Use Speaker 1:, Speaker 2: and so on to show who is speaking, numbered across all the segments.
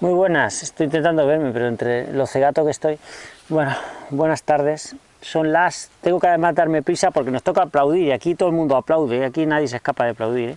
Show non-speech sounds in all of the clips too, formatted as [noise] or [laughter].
Speaker 1: Muy buenas, estoy intentando verme, pero entre lo cegato que estoy... Bueno, buenas tardes. Son las... Tengo que además darme prisa porque nos toca aplaudir y aquí todo el mundo aplaude, aquí nadie se escapa de aplaudir. ¿eh?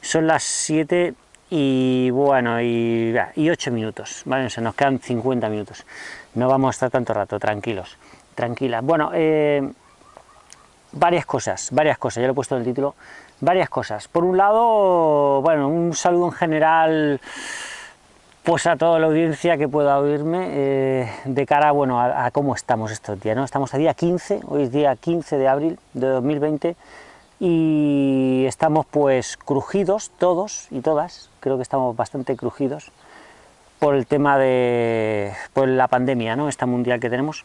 Speaker 1: Son las 7 y bueno, y, y 8 minutos, ¿vale? Se nos quedan 50 minutos. No vamos a estar tanto rato, tranquilos, tranquilas. Bueno, eh, varias cosas, varias cosas, ya lo he puesto en el título, varias cosas. Por un lado, bueno, un saludo en general pues a toda la audiencia que pueda oírme eh, de cara bueno, a, cómo estamos estos días. ¿no? Estamos a día 15, hoy es día 15 de abril de 2020 y estamos pues crujidos todos y todas, creo que estamos bastante crujidos por el tema de por la pandemia, ¿no? esta mundial que tenemos.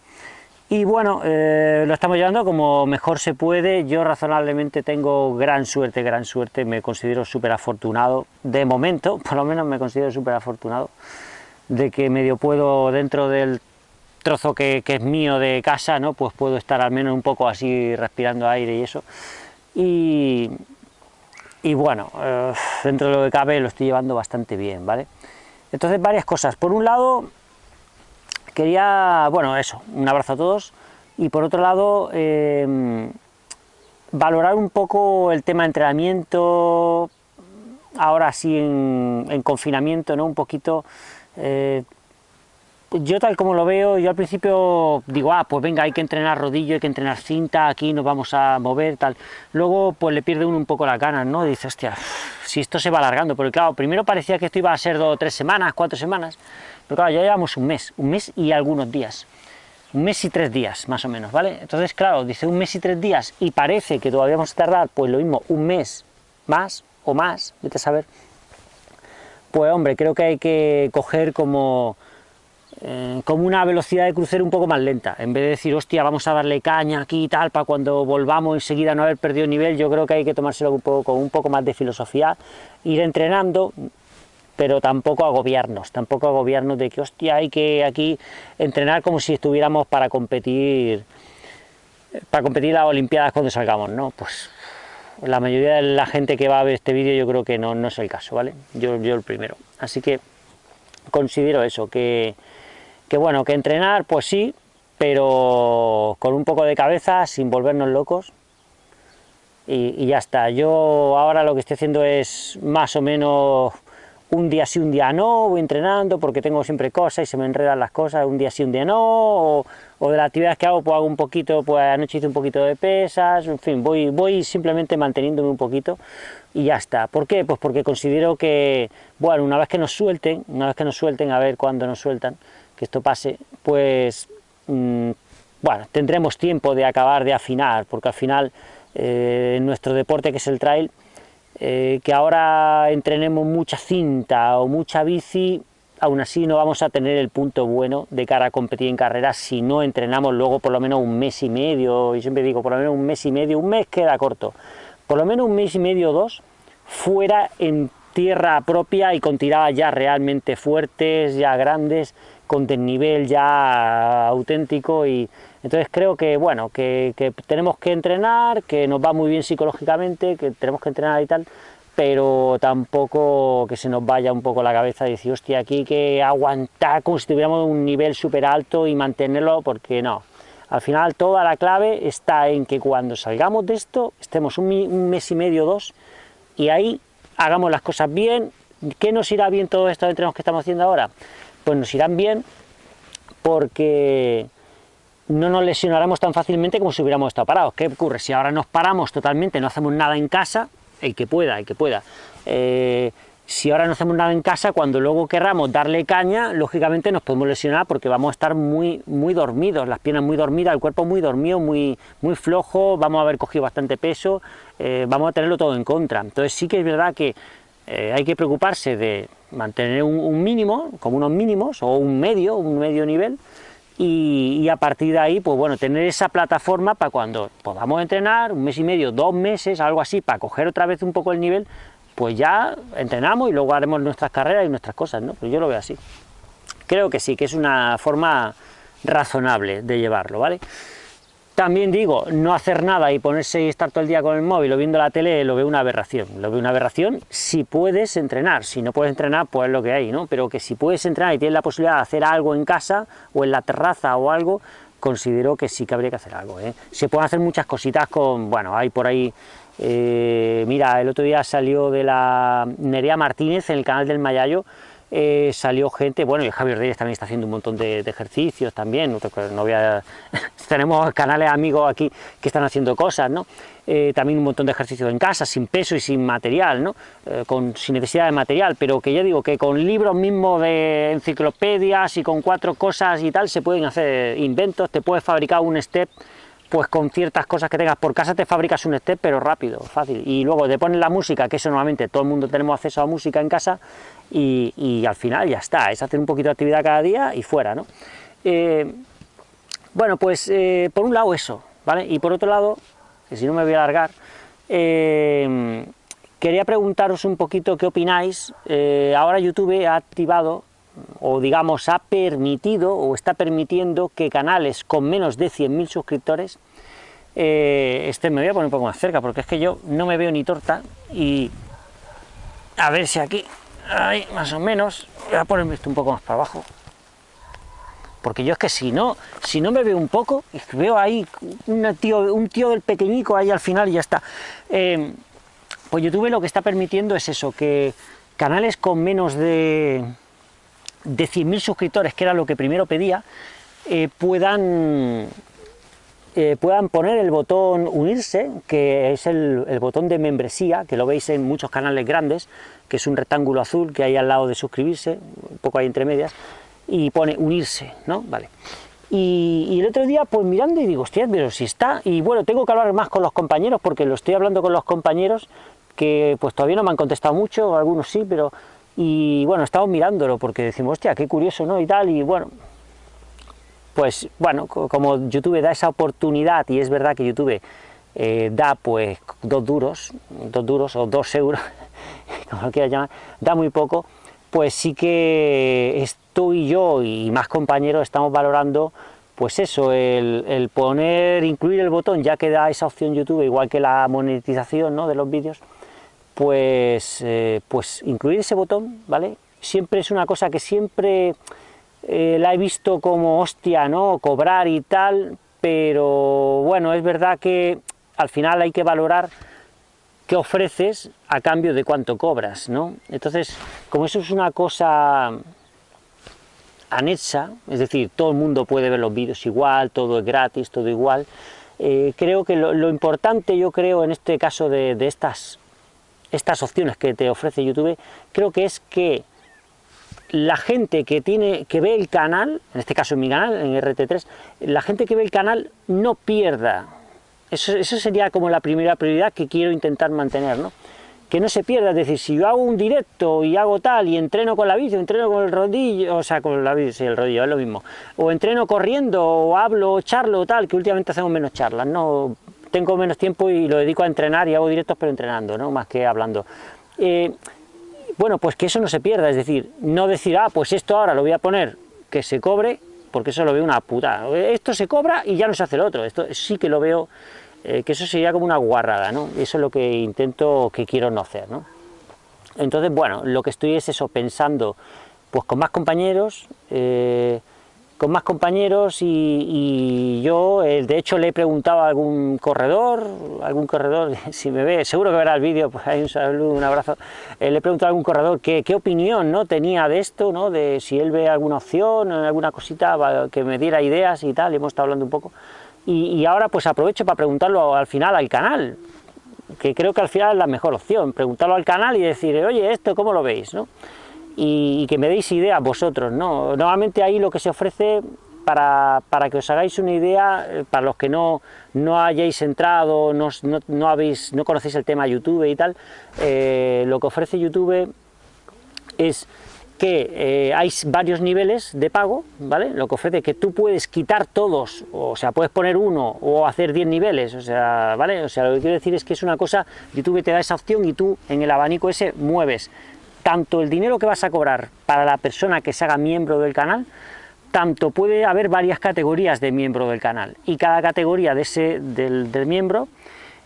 Speaker 1: Y bueno, eh, lo estamos llevando como mejor se puede, yo razonablemente tengo gran suerte, gran suerte, me considero súper afortunado, de momento, [laughs] por lo menos me considero súper afortunado, de que medio puedo dentro del trozo que, es mío de casa, ¿no? pues puedo estar al menos un poco así respirando aire y eso. Y, bueno, eh, dentro de lo que cabe lo estoy llevando bastante bien, ¿vale? Entonces varias cosas, por un lado quería, bueno, eso, un abrazo a todos, y por otro lado, em, valorar un poco el tema de entrenamiento, ahora sí en, confinamiento, ¿no? Un poquito, eh, yo tal como lo veo, yo al principio digo, ah, pues venga, hay que entrenar rodillo, hay que entrenar cinta, aquí nos vamos a mover, tal. Luego, pues le pierde uno un poco las ganas, ¿no? Dice, hostia, si esto se va alargando, porque claro, primero parecía que esto iba a ser dos, tres semanas, cuatro semanas, pero claro, ya llevamos un mes, un mes y algunos días. Un mes y tres días, más o menos, ¿vale? Entonces, claro, dice un mes y tres días y parece que todavía vamos a tardar, pues lo mismo, un mes más o más, vete a saber. Pues hombre, creo que hay que coger como, eh, como una velocidad de crucero un poco más lenta. En vez de decir, hostia, vamos a darle caña aquí y tal, para cuando volvamos enseguida no haber perdido nivel, yo creo que hay que tomárselo un poco, con un poco más de filosofía, ir entrenando, pero tampoco agobiarnos, tampoco agobiarnos de que, hostia, hay que aquí entrenar como si estuviéramos para competir, para competir las Olimpiadas cuando salgamos, ¿no? Pues la mayoría de la gente que va a ver este vídeo yo creo que no, no es el caso, ¿vale? Yo, yo el primero. Así que considero eso, que, que bueno, que entrenar, pues sí, pero con un poco de cabeza, sin volvernos locos, y, y, ya está. Yo ahora lo que estoy haciendo es más o menos un día sí, un día no, voy entrenando porque tengo siempre cosas y se me enredan las cosas, un día sí, un día no, o, de las actividades que hago, pues hago un poquito, pues anoche hice un poquito de pesas, en fin, voy, voy simplemente manteniéndome un poquito y ya está. ¿Por qué? Pues porque considero que, bueno, una vez que nos suelten, una vez que nos suelten, a ver cuándo nos sueltan, que esto pase, pues, mm, bueno, tendremos tiempo de acabar de afinar, porque al final, eh, en nuestro deporte que es el trail, eh, que ahora entrenemos mucha cinta o mucha bici, aún así no vamos a tener el punto bueno de cara a competir en carreras si no entrenamos luego por lo menos un mes y medio, y siempre digo por lo menos un mes y medio, un mes queda corto, por lo menos un mes y medio o dos, fuera en tierra propia y con tiradas ya realmente fuertes, ya grandes, con desnivel ya auténtico y entonces creo que, bueno, que, tenemos que entrenar, que nos va muy bien psicológicamente, que tenemos que entrenar y tal, pero tampoco que se nos vaya un poco la cabeza y decir, hostia, aquí que aguantar como si tuviéramos un nivel súper alto y mantenerlo, porque no. Al final toda la clave está en que cuando salgamos de esto, estemos un, un mes y medio, dos, y ahí hagamos las cosas bien. ¿Qué nos irá bien todos estos entrenos que estamos haciendo ahora? Pues nos irán bien porque no nos lesionaremos tan fácilmente como si hubiéramos estado parados. ¿Qué ocurre? Si ahora nos paramos totalmente, no hacemos nada en casa, el que pueda, el que pueda, eh, si ahora no hacemos nada en casa, cuando luego querramos darle caña, lógicamente nos podemos lesionar porque vamos a estar muy, muy dormidos, las piernas muy dormidas, el cuerpo muy dormido, muy, muy flojo, vamos a haber cogido bastante peso, eh, vamos a tenerlo todo en contra. Entonces sí que es verdad que eh, hay que preocuparse de mantener un, mínimo, como unos mínimos, o un medio, un medio nivel, y, a partir de ahí, pues bueno, tener esa plataforma para cuando podamos entrenar, un mes y medio, dos meses, algo así, para coger otra vez un poco el nivel, pues ya entrenamos y luego haremos nuestras carreras y nuestras cosas, ¿no? Pues yo lo veo así. Creo que sí, que es una forma razonable de llevarlo, ¿vale? También digo, no hacer nada y ponerse y estar todo el día con el móvil o viendo la tele, lo veo una aberración. Lo veo una aberración si puedes entrenar. Si no puedes entrenar, pues es lo que hay, ¿no? Pero que si puedes entrenar y tienes la posibilidad de hacer algo en casa o en la terraza o algo, considero que sí que habría que hacer algo. ¿eh? Se pueden hacer muchas cositas con, bueno, hay por ahí, eh, mira, el otro día salió de la Nerea Martínez en el canal del Mayayo, eh, salió gente, bueno, y Javier Reyes también está haciendo un montón de, ejercicios también, no, [laughs] tenemos canales amigos aquí que están haciendo cosas, ¿no? Eh, también un montón de ejercicios en casa, sin peso y sin material, ¿no? Eh, con, sin necesidad de material, pero que ya digo que con libros mismos de enciclopedias y con cuatro cosas y tal se pueden hacer inventos, te puedes fabricar un step pues con ciertas cosas que tengas por casa te fabricas un step, pero rápido, fácil. Y luego te pones la música, que eso normalmente todo el mundo tenemos acceso a música en casa, y, al final ya está, es hacer un poquito de actividad cada día y fuera, ¿no? Eh, bueno, pues eh, por un lado eso, ¿vale? Y por otro lado, que si no me voy a alargar, eh, quería preguntaros un poquito qué opináis. ahora YouTube ha activado, o digamos ha permitido, o está permitiendo que canales con menos de 100.000 suscriptores, este me voy a poner un poco más cerca, porque es que yo no me veo ni torta, y a ver si aquí ahí más o menos, voy a ponerme esto un poco más para abajo, porque yo es que si no, si no me veo un poco, veo ahí un tío, un tío del pequeñico ahí al final y ya está. Eh, pues YouTube lo que está permitiendo es eso, que canales con menos de, de 100.000 suscriptores, que era lo que primero pedía, eh, puedan eh, puedan poner el botón unirse, que es el, botón de membresía, que lo veis en muchos canales grandes, que es un rectángulo azul que hay al lado de suscribirse, un poco ahí entre medias, y pone unirse, ¿no? Vale. Y, el otro día, pues mirando y digo, hostia, pero si está, y bueno, tengo que hablar más con los compañeros, porque lo estoy hablando con los compañeros, que pues todavía no me han contestado mucho, algunos sí, pero, y bueno, estamos mirándolo, porque decimos, hostia, qué curioso, ¿no? Y tal, y bueno, pues bueno, como YouTube da esa oportunidad, y es verdad que YouTube eh, da pues dos duros, dos duros o dos euros, [laughs] como lo quieras llamar, da muy poco, pues sí que estoy yo y más compañeros estamos valorando pues eso, el, poner, incluir el botón, ya que da esa opción YouTube, igual que la monetización ¿no? de los vídeos, pues, eh, pues incluir ese botón, ¿vale? Siempre es una cosa que siempre eh, la he visto como hostia, ¿no? Cobrar y tal, pero bueno, es verdad que al final hay que valorar qué ofreces a cambio de cuánto cobras, ¿no? Entonces, como eso es una cosa anexa, es decir, todo el mundo puede ver los vídeos igual, todo es gratis, todo igual, eh, creo que lo, importante, yo creo, en este caso de, de estas, estas opciones que te ofrece YouTube, creo que es que la gente que tiene que ve el canal, en este caso en mi canal, en RT3, la gente que ve el canal no pierda. Eso, sería como la primera prioridad que quiero intentar mantener, ¿no? Que no se pierda, es decir, si yo hago un directo y hago tal, y entreno con la bici, entreno con el rodillo, o sea, con la bici, el rodillo, es lo mismo, o entreno corriendo, o hablo, o charlo, tal, que últimamente hacemos menos charlas, ¿no? Tengo menos tiempo y lo dedico a entrenar y hago directos, pero entrenando, ¿no? Más que hablando. Eh, bueno, pues que eso no se pierda, es decir, no decir, ah, pues esto ahora lo voy a poner que se cobre, porque eso lo veo una puta. Esto se cobra y ya no se hace el otro. Esto sí que lo veo, eh, que eso sería como una guarrada, ¿no? Eso es lo que intento, que quiero no hacer, ¿no? Entonces, bueno, lo que estoy es eso, pensando, pues con más compañeros, eh, con más compañeros y, yo, eh, de hecho le he preguntado a algún corredor, algún corredor, [laughs] si me ve, seguro que verá el vídeo, pues hay un saludo, un abrazo, eh, le he preguntado a algún corredor qué, qué, opinión ¿no? tenía de esto, ¿no? de si él ve alguna opción, alguna cosita, que me diera ideas y tal, hemos estado hablando un poco, y, ahora pues aprovecho para preguntarlo al final al canal, que creo que al final es la mejor opción, preguntarlo al canal y decir, oye, esto, ¿cómo lo veis? ¿no? Y, que me deis ideas vosotros, ¿no? Normalmente ahí lo que se ofrece para, que os hagáis una idea, eh, para los que no, no hayáis entrado, no, no, habéis, no conocéis el tema YouTube y tal, eh, lo que ofrece YouTube es que eh, hay varios niveles de pago, ¿vale? Lo que ofrece que tú puedes quitar todos, o sea, puedes poner uno o hacer 10 niveles, o sea, ¿vale? O sea, lo que quiero decir es que es una cosa, YouTube te da esa opción y tú en el abanico ese mueves tanto el dinero que vas a cobrar para la persona que se haga miembro del canal, tanto puede haber varias categorías de miembro del canal, y cada categoría de ese, del, miembro,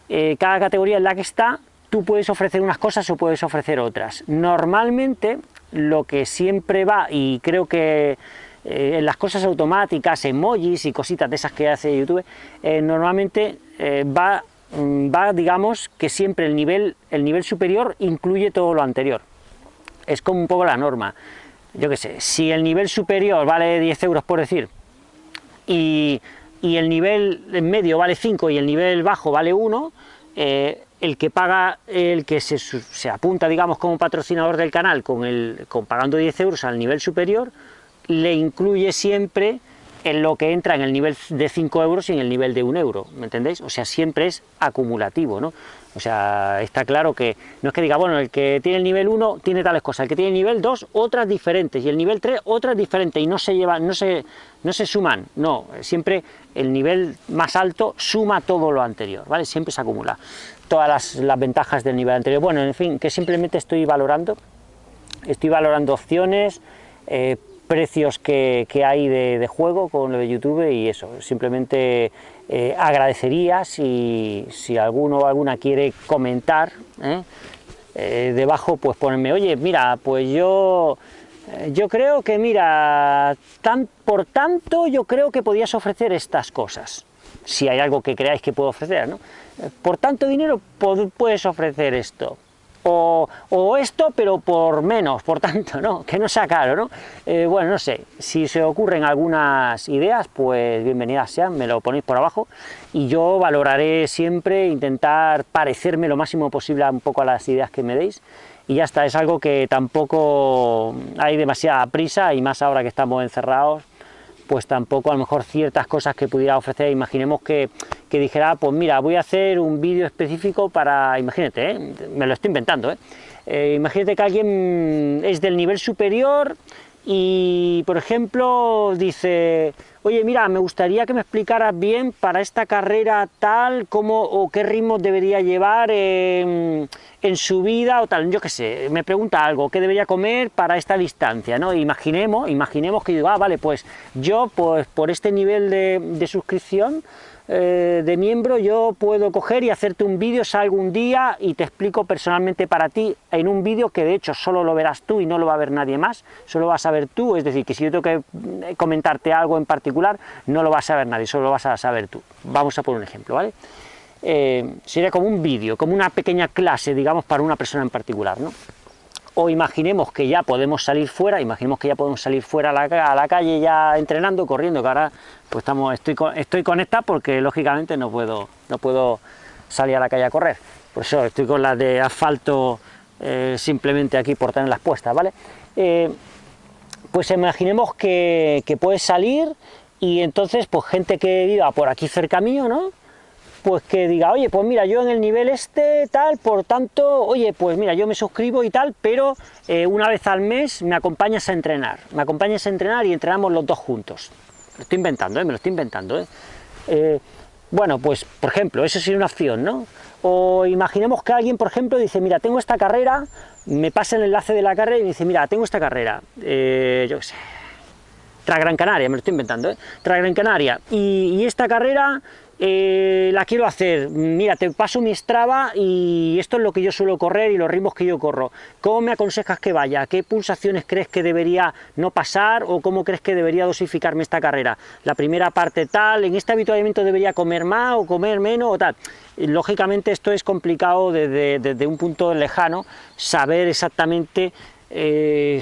Speaker 1: eh, cada categoría en la que está, tú puedes ofrecer unas cosas o puedes ofrecer otras. Normalmente, lo que siempre va, y creo que eh, en las cosas automáticas, emojis y cositas de esas que hace YouTube, eh, normalmente va, mm, va, digamos, que siempre el nivel, el nivel superior incluye todo lo anterior. Es como un poco la norma. Yo qué sé, si el nivel superior vale 10 euros por decir, y, el nivel medio vale 5 y el nivel bajo vale 1, eh, el que paga, el que se, apunta, digamos, como patrocinador del canal con, el, con pagando 10 euros al nivel superior, le incluye siempre en lo que entra en el nivel de 5 euros y en el nivel de 1 euro, ¿me entendéis? O sea, siempre es acumulativo, ¿no? O sea, está claro que no es que diga, bueno, el que tiene el nivel 1 tiene tales cosas, el que tiene el nivel 2 otras diferentes, y el nivel 3 otras diferentes, y no se llevan, no se, no se suman, no, siempre el nivel más alto suma todo lo anterior, ¿vale? Siempre se acumula todas las, ventajas del nivel anterior. Bueno, en fin, que simplemente estoy valorando, estoy valorando opciones, eh, precios que, hay de, juego con lo de YouTube y eso, simplemente eh, agradecería si, alguno o alguna quiere comentar ¿eh? Eh, debajo, pues ponerme, oye, mira, pues yo, yo creo que, mira, tan, por tanto, yo creo que podías ofrecer estas cosas, si hay algo que creáis que puedo ofrecer, ¿no? Por tanto dinero puedes ofrecer esto, o, esto, pero por menos, por tanto, ¿no? Que no sea caro, ¿no? Eh, bueno, no sé, si se ocurren algunas ideas, pues bienvenidas sean, me lo ponéis por abajo, y yo valoraré siempre intentar parecerme lo máximo posible un poco a las ideas que me deis, y ya está, es algo que tampoco hay demasiada prisa, y más ahora que estamos encerrados, pues tampoco a lo mejor ciertas cosas que pudiera ofrecer, imaginemos que, dijera, pues mira, voy a hacer un vídeo específico para, imagínate, ¿eh? me lo estoy inventando, ¿eh? ¿eh? imagínate que alguien es del nivel superior y, por ejemplo, dice, oye, mira, me gustaría que me explicaras bien para esta carrera tal, cómo o qué ritmo debería llevar en, su vida o tal, yo qué sé, me pregunta algo, qué debería comer para esta distancia, ¿no? Imaginemos, imaginemos que digo, ah, vale, pues yo, pues por este nivel de, de suscripción, eh, de miembro yo puedo coger y hacerte un vídeo, salgo un día y te explico personalmente para ti en un vídeo que de hecho solo lo verás tú y no lo va a ver nadie más, solo vas a ver tú, es decir, que si yo tengo que eh, comentarte algo en particular, no lo vas a ver nadie, solo lo vas a saber tú. Vamos a poner un ejemplo, ¿vale? Eh, sería como un vídeo, como una pequeña clase, digamos, para una persona en particular, ¿no? o imaginemos que ya podemos salir fuera, imaginemos que ya podemos salir fuera a la, calle ya entrenando, corriendo, que ahora pues estamos, estoy, estoy conectado porque lógicamente no puedo, no puedo salir a la calle a correr. Por eso estoy con las de asfalto eh, simplemente aquí por tenerlas puestas, ¿vale? Eh, pues imaginemos que puedes salir y entonces pues gente que viva por aquí cerca mío, ¿no? pues que diga, oye, pues mira, yo en el nivel este, tal, por tanto, oye, pues mira, yo me suscribo y tal, pero eh, una vez al mes me acompañas a entrenar, me acompañas a entrenar y entrenamos los dos juntos. Lo estoy inventando, ¿eh? me lo estoy inventando. ¿eh? ¿eh? bueno, pues, por ejemplo, eso sería una opción, ¿no? O imaginemos que alguien, por ejemplo, dice, mira, tengo esta carrera, me pasa el enlace de la carrera y me dice, mira, tengo esta carrera, yo qué sé, tras Gran Canaria, me lo estoy inventando, ¿eh? Tras Gran Canaria, y, esta carrera eh, la quiero hacer, mira, te paso mi Strava y esto es lo que yo suelo correr y los ritmos que yo corro. ¿Cómo me aconsejas que vaya? ¿Qué pulsaciones crees que debería no pasar o cómo crees que debería dosificarme esta carrera? La primera parte tal, en este habituamiento debería comer más o comer menos o tal. lógicamente esto es complicado desde, un punto lejano, saber exactamente eh,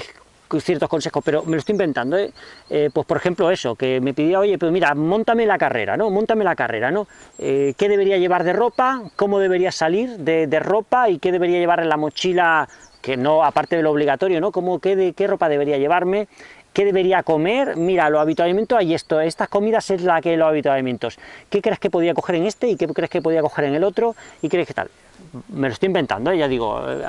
Speaker 1: ciertos consejos, pero me lo estoy inventando, ¿eh? ¿eh? pues por ejemplo eso, que me pidió, oye, pues mira, montame la carrera, ¿no? Montame la carrera, ¿no? Eh, ¿Qué debería llevar de ropa? ¿Cómo debería salir de, ropa? ¿Y qué debería llevar en la mochila? Que no, aparte de lo obligatorio, ¿no? ¿Cómo, qué, de, ¿Qué ropa debería llevarme? ¿Qué debería comer? Mira, los habituamientos hay esto, estas comidas es la que los habituamientos. ¿Qué crees que podía coger en este y qué crees que podía coger en el otro? ¿Y crees que tal? me lo estoy inventando, ¿eh? ya digo, eh,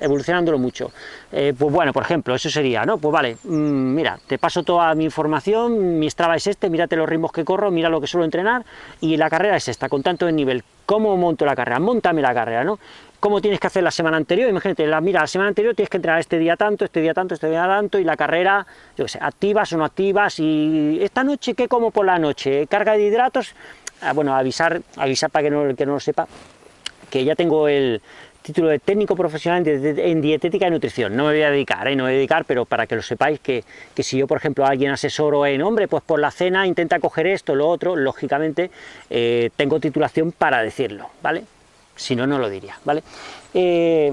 Speaker 1: evolucionándolo mucho. Eh, pues bueno, por ejemplo, eso sería, ¿no? Pues vale, mm, mira, te paso toda mi información, mi Strava es este, mírate los ritmos que corro, mira lo que suelo entrenar, y la carrera es esta, con tanto de nivel. ¿Cómo monto la carrera? Montame la carrera, ¿no? Cómo tienes que hacer la semana anterior, imagínate, mira, la semana anterior tienes que entrenar este día tanto, este día tanto, este día tanto, y la carrera, yo qué sé, activas o no activas, y esta noche, ¿qué como por la noche? ¿Carga de hidratos? Ah, bueno, avisar, avisar para que no, que no lo sepa, que ya tengo el, título de técnico profesional en dietética y nutrición. No me voy a dedicar, ¿eh? no voy a dedicar, pero para que lo sepáis, que, que, si yo, por ejemplo, alguien asesoro en, hombre, pues por la cena intenta coger esto, lo otro, lógicamente eh, tengo titulación para decirlo, ¿vale? Si no, no lo diría, ¿vale? Eh,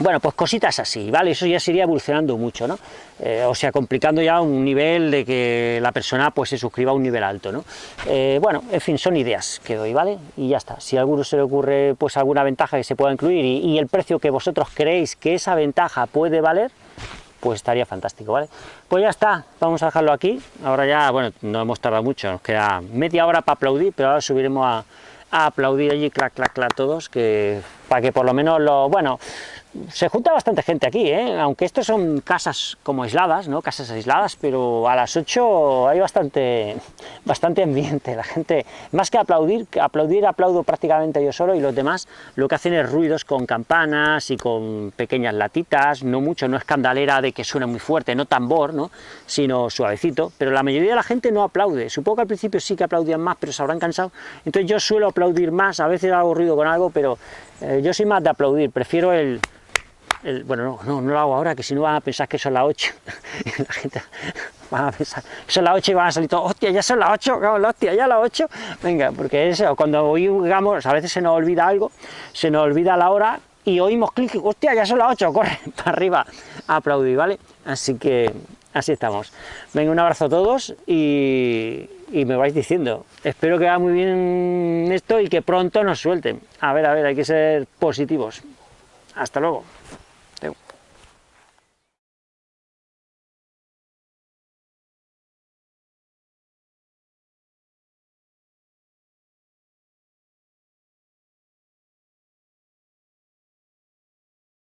Speaker 1: bueno, pues cositas así, ¿vale? Eso ya sería evolucionando mucho, ¿no? Eh, o sea, complicando ya un nivel de que la persona pues se suscriba a un nivel alto, ¿no? Eh, bueno, en fin, son ideas que doy, ¿vale? Y ya está. Si a alguno se le ocurre pues alguna ventaja que se pueda incluir y, y el precio que vosotros creéis que esa ventaja puede valer, pues estaría fantástico, ¿vale? Pues ya está, vamos a dejarlo aquí. Ahora ya, bueno, no hemos tardado mucho, nos queda media hora para aplaudir, pero ahora subiremos a, a aplaudir allí, clac, clac, clac, todos, que para que por lo menos lo, bueno, se junta bastante gente aquí, ¿eh? aunque estos son casas como aisladas, ¿no? casas aisladas, pero a las 8 hay bastante, bastante ambiente, la gente, más que aplaudir, aplaudir aplaudo prácticamente yo solo y los demás lo que hacen es ruidos con campanas y con pequeñas latitas, no mucho, no escandalera de que suene muy fuerte, no tambor, ¿no? sino suavecito, pero la mayoría de la gente no aplaude, supongo que al principio sí que aplaudían más, pero se habrán cansado, entonces yo suelo aplaudir más, a veces hago ruido con algo, pero eh, yo soy más de aplaudir, prefiero el bueno, no, no, no, lo hago ahora, que si no van a pensar que son las 8. [laughs] la gente va a pensar son las 8 y van a salir todos, hostia, ya son las 8, hostia, ya las 8. Venga, porque eso, cuando oímos, a veces se nos olvida algo, se nos olvida la hora y oímos clic, hostia, ya son las 8, [laughs] corre para arriba a aplaudir, ¿vale? Así que así estamos. Venga, un abrazo a todos y, me vais diciendo. Espero que vaya muy bien esto y que pronto nos suelten. A ver, a ver, hay que ser positivos. Hasta luego.